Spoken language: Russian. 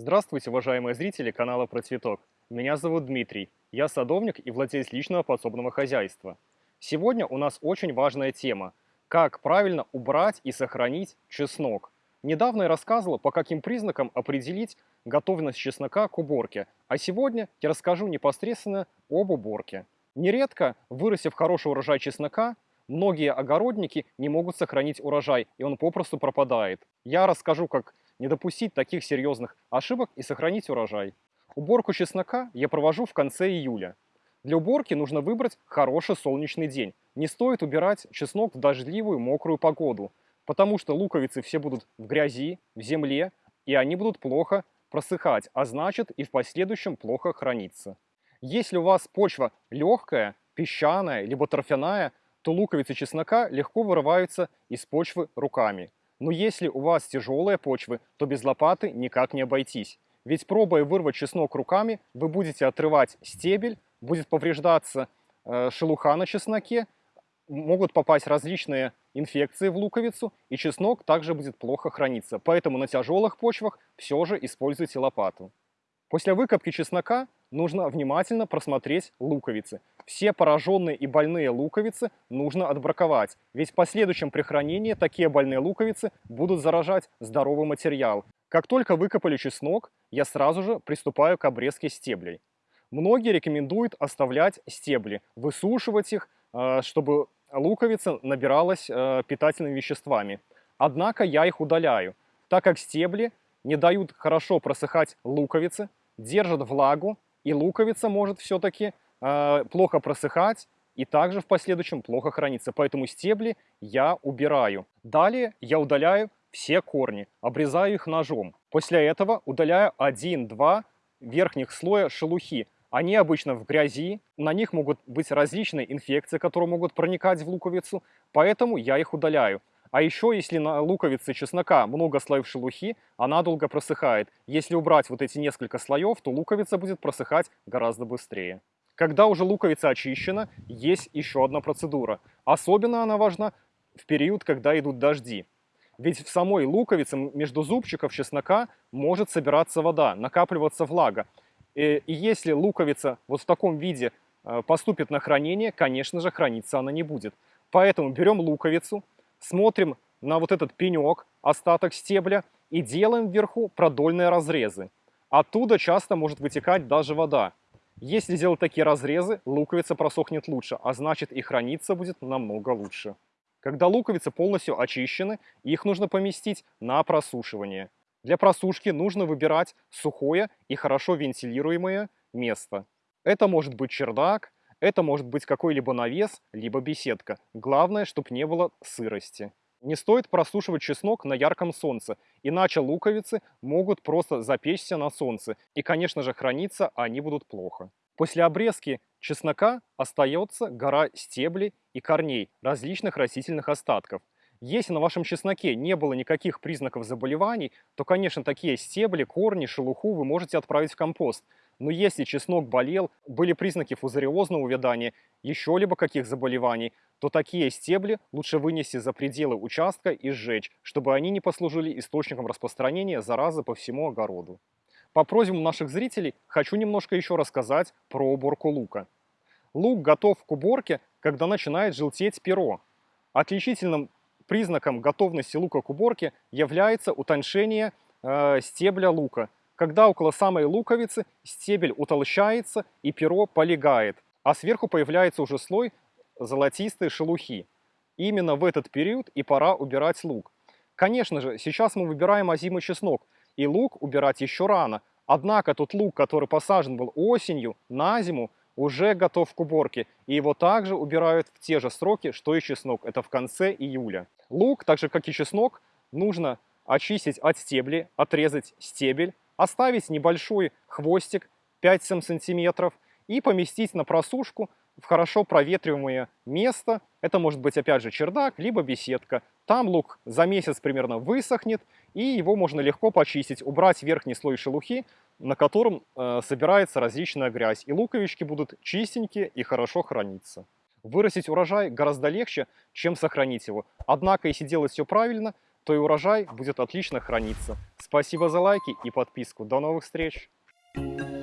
Здравствуйте, уважаемые зрители канала Про Цветок. Меня зовут Дмитрий. Я садовник и владелец личного подсобного хозяйства. Сегодня у нас очень важная тема – как правильно убрать и сохранить чеснок. Недавно я рассказывал, по каким признакам определить готовность чеснока к уборке, а сегодня я расскажу непосредственно об уборке. Нередко, вырастив хороший урожай чеснока, многие огородники не могут сохранить урожай, и он попросту пропадает. Я расскажу, как не допустить таких серьезных ошибок и сохранить урожай. Уборку чеснока я провожу в конце июля. Для уборки нужно выбрать хороший солнечный день. Не стоит убирать чеснок в дождливую мокрую погоду, потому что луковицы все будут в грязи, в земле, и они будут плохо просыхать, а значит и в последующем плохо храниться. Если у вас почва легкая, песчаная, либо торфяная, то луковицы чеснока легко вырываются из почвы руками. Но если у вас тяжелые почвы, то без лопаты никак не обойтись. Ведь пробуя вырвать чеснок руками, вы будете отрывать стебель, будет повреждаться э, шелуха на чесноке, могут попасть различные инфекции в луковицу, и чеснок также будет плохо храниться. Поэтому на тяжелых почвах все же используйте лопату. После выкопки чеснока нужно внимательно просмотреть луковицы. Все пораженные и больные луковицы нужно отбраковать, ведь в последующем при хранении такие больные луковицы будут заражать здоровый материал. Как только выкопали чеснок, я сразу же приступаю к обрезке стеблей. Многие рекомендуют оставлять стебли, высушивать их, э, чтобы луковица набиралась э, питательными веществами. Однако я их удаляю, так как стебли не дают хорошо просыхать луковицы, держат влагу, и луковица может все-таки э, плохо просыхать и также в последующем плохо храниться. Поэтому стебли я убираю. Далее я удаляю все корни, обрезаю их ножом. После этого удаляю 1-2 верхних слоя шелухи. Они обычно в грязи, на них могут быть различные инфекции, которые могут проникать в луковицу, поэтому я их удаляю. А еще, если на луковице чеснока много слоев шелухи, она долго просыхает. Если убрать вот эти несколько слоев, то луковица будет просыхать гораздо быстрее. Когда уже луковица очищена, есть еще одна процедура. Особенно она важна в период, когда идут дожди. Ведь в самой луковице между зубчиков чеснока может собираться вода, накапливаться влага. И, и если луковица вот в таком виде э, поступит на хранение, конечно же, храниться она не будет. Поэтому берем луковицу, смотрим на вот этот пенек, остаток стебля, и делаем вверху продольные разрезы. Оттуда часто может вытекать даже вода. Если сделать такие разрезы, луковица просохнет лучше, а значит и храниться будет намного лучше. Когда луковицы полностью очищены, их нужно поместить на просушивание. Для просушки нужно выбирать сухое и хорошо вентилируемое место. Это может быть чердак, это может быть какой-либо навес, либо беседка. Главное, чтобы не было сырости. Не стоит просушивать чеснок на ярком солнце, иначе луковицы могут просто запечься на солнце, и, конечно же, храниться они будут плохо. После обрезки чеснока остается гора стеблей и корней различных растительных остатков. Если на вашем чесноке не было никаких признаков заболеваний, то, конечно, такие стебли, корни, шелуху вы можете отправить в компост. Но если чеснок болел, были признаки фузариозного увядания, еще либо каких заболеваний, то такие стебли лучше вынести за пределы участка и сжечь, чтобы они не послужили источником распространения заразы по всему огороду. По просьбам наших зрителей хочу немножко еще рассказать про уборку лука. Лук готов к уборке, когда начинает желтеть перо. Отличительным признаком готовности лука к уборке является утоншение э, стебля лука – когда около самой луковицы стебель утолщается и перо полегает, а сверху появляется уже слой золотистой шелухи. Именно в этот период и пора убирать лук. Конечно же, сейчас мы выбираем озимый чеснок, и лук убирать еще рано. Однако тот лук, который посажен был осенью, на зиму, уже готов к уборке, и его также убирают в те же сроки, что и чеснок, это в конце июля. Лук, так же как и чеснок, нужно очистить от стебли, отрезать стебель, оставить небольшой хвостик 5-7 сантиметров и поместить на просушку в хорошо проветриваемое место. Это может быть опять же чердак, либо беседка. Там лук за месяц примерно высохнет, и его можно легко почистить, убрать верхний слой шелухи, на котором э, собирается различная грязь. И луковички будут чистенькие и хорошо храниться. Вырастить урожай гораздо легче, чем сохранить его. Однако, если делать все правильно, то и урожай будет отлично храниться. Спасибо за лайки и подписку. До новых встреч! Thank you.